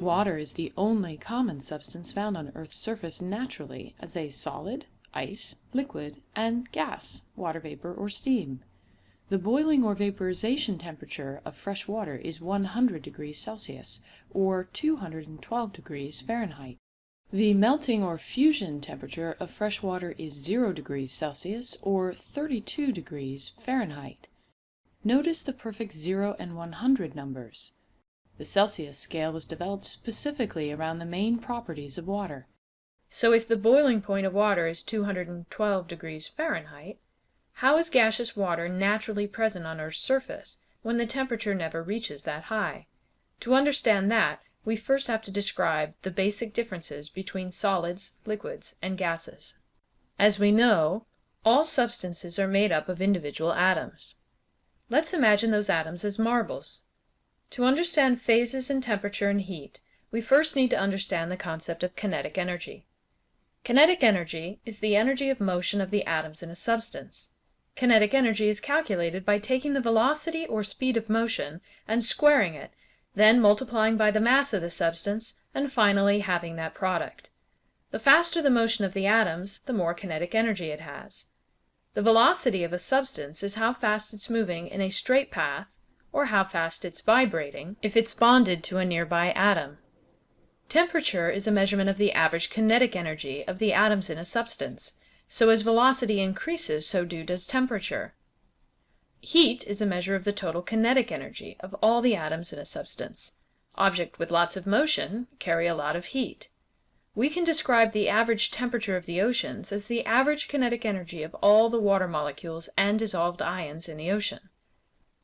Water is the only common substance found on Earth's surface naturally as a solid, ice, liquid, and gas, water vapor, or steam. The boiling or vaporization temperature of fresh water is 100 degrees Celsius, or 212 degrees Fahrenheit. The melting or fusion temperature of fresh water is 0 degrees Celsius, or 32 degrees Fahrenheit. Notice the perfect 0 and 100 numbers. The Celsius scale was developed specifically around the main properties of water. So if the boiling point of water is 212 degrees Fahrenheit, how is gaseous water naturally present on Earth's surface when the temperature never reaches that high? To understand that, we first have to describe the basic differences between solids, liquids, and gases. As we know, all substances are made up of individual atoms. Let's imagine those atoms as marbles. To understand phases in temperature and heat, we first need to understand the concept of kinetic energy. Kinetic energy is the energy of motion of the atoms in a substance. Kinetic energy is calculated by taking the velocity or speed of motion and squaring it, then multiplying by the mass of the substance, and finally having that product. The faster the motion of the atoms, the more kinetic energy it has. The velocity of a substance is how fast it's moving in a straight path or how fast it's vibrating if it's bonded to a nearby atom. Temperature is a measurement of the average kinetic energy of the atoms in a substance, so as velocity increases, so do does temperature. Heat is a measure of the total kinetic energy of all the atoms in a substance. Objects with lots of motion carry a lot of heat. We can describe the average temperature of the oceans as the average kinetic energy of all the water molecules and dissolved ions in the ocean.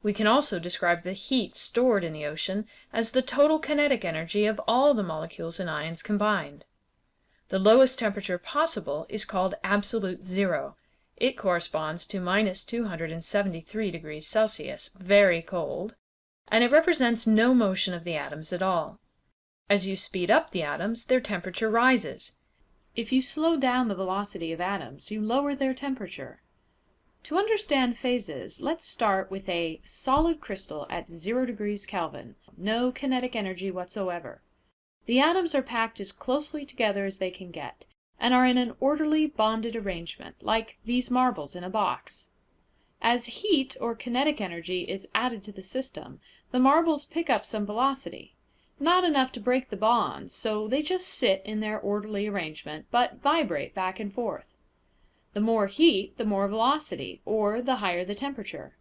We can also describe the heat stored in the ocean as the total kinetic energy of all the molecules and ions combined. The lowest temperature possible is called absolute zero. It corresponds to minus 273 degrees Celsius, very cold, and it represents no motion of the atoms at all. As you speed up the atoms, their temperature rises. If you slow down the velocity of atoms, you lower their temperature. To understand phases, let's start with a solid crystal at 0 degrees Kelvin, no kinetic energy whatsoever. The atoms are packed as closely together as they can get, and are in an orderly bonded arrangement, like these marbles in a box. As heat or kinetic energy is added to the system, the marbles pick up some velocity. Not enough to break the bonds, so they just sit in their orderly arrangement, but vibrate back and forth. The more heat, the more velocity, or the higher the temperature.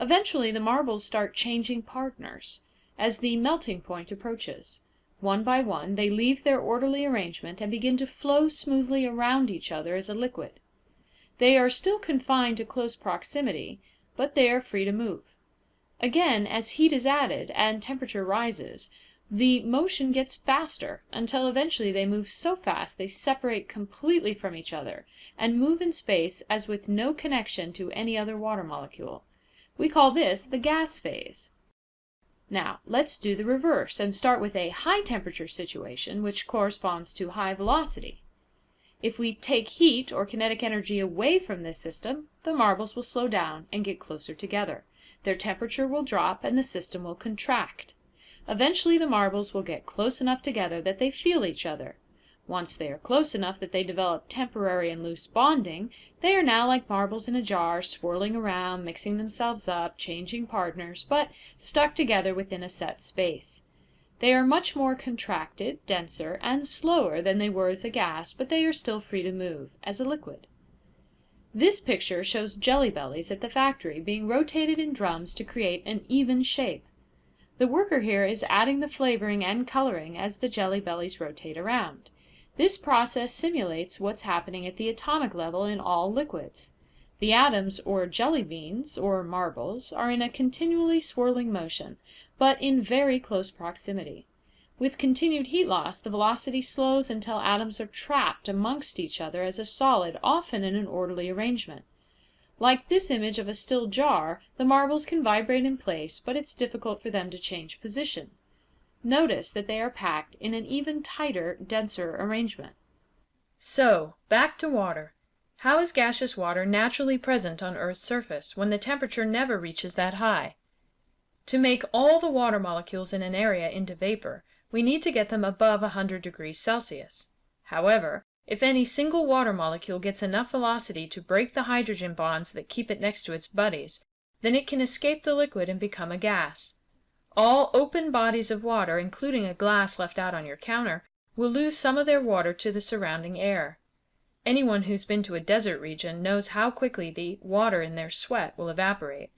Eventually the marbles start changing partners, as the melting point approaches. One by one they leave their orderly arrangement and begin to flow smoothly around each other as a liquid. They are still confined to close proximity, but they are free to move. Again, as heat is added and temperature rises, the motion gets faster, until eventually they move so fast they separate completely from each other, and move in space as with no connection to any other water molecule. We call this the gas phase. Now, let's do the reverse, and start with a high temperature situation, which corresponds to high velocity. If we take heat or kinetic energy away from this system, the marbles will slow down and get closer together. Their temperature will drop and the system will contract. Eventually the marbles will get close enough together that they feel each other. Once they are close enough that they develop temporary and loose bonding, they are now like marbles in a jar, swirling around, mixing themselves up, changing partners, but stuck together within a set space. They are much more contracted, denser, and slower than they were as a gas, but they are still free to move, as a liquid. This picture shows jelly bellies at the factory being rotated in drums to create an even shape. The worker here is adding the flavoring and coloring as the jelly bellies rotate around. This process simulates what's happening at the atomic level in all liquids. The atoms, or jelly beans, or marbles, are in a continually swirling motion, but in very close proximity. With continued heat loss, the velocity slows until atoms are trapped amongst each other as a solid, often in an orderly arrangement. Like this image of a still jar, the marbles can vibrate in place, but it's difficult for them to change position. Notice that they are packed in an even tighter, denser arrangement. So, back to water. How is gaseous water naturally present on Earth's surface when the temperature never reaches that high? To make all the water molecules in an area into vapor, we need to get them above 100 degrees Celsius. However, if any single water molecule gets enough velocity to break the hydrogen bonds that keep it next to its buddies, then it can escape the liquid and become a gas. All open bodies of water, including a glass left out on your counter, will lose some of their water to the surrounding air. Anyone who's been to a desert region knows how quickly the water in their sweat will evaporate,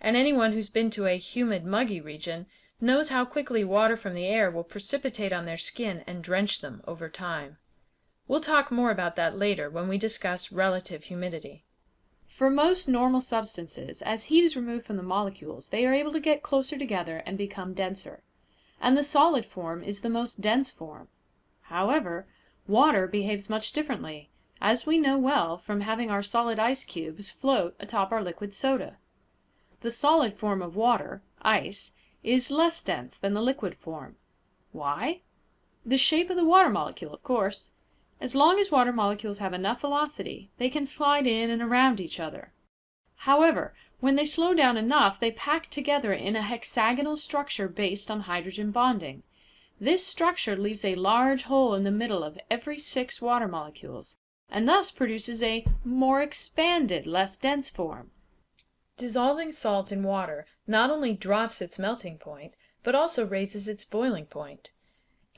and anyone who's been to a humid, muggy region knows how quickly water from the air will precipitate on their skin and drench them over time. We'll talk more about that later when we discuss relative humidity. For most normal substances, as heat is removed from the molecules, they are able to get closer together and become denser. And the solid form is the most dense form. However, water behaves much differently, as we know well from having our solid ice cubes float atop our liquid soda. The solid form of water, ice, is less dense than the liquid form. Why? The shape of the water molecule, of course. As long as water molecules have enough velocity, they can slide in and around each other. However, when they slow down enough they pack together in a hexagonal structure based on hydrogen bonding. This structure leaves a large hole in the middle of every six water molecules, and thus produces a more expanded, less dense form. Dissolving salt in water not only drops its melting point, but also raises its boiling point.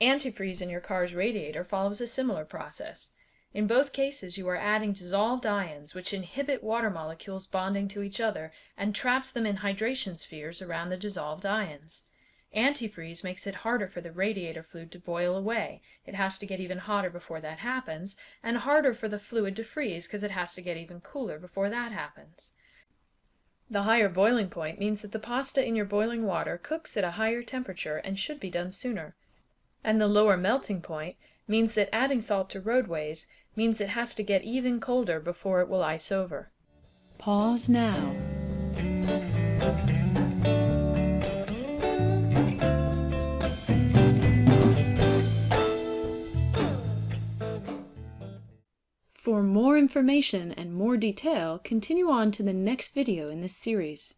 Antifreeze in your car's radiator follows a similar process. In both cases you are adding dissolved ions which inhibit water molecules bonding to each other and traps them in hydration spheres around the dissolved ions. Antifreeze makes it harder for the radiator fluid to boil away. It has to get even hotter before that happens, and harder for the fluid to freeze because it has to get even cooler before that happens. The higher boiling point means that the pasta in your boiling water cooks at a higher temperature and should be done sooner and the lower melting point means that adding salt to roadways means it has to get even colder before it will ice over. Pause now. For more information and more detail, continue on to the next video in this series.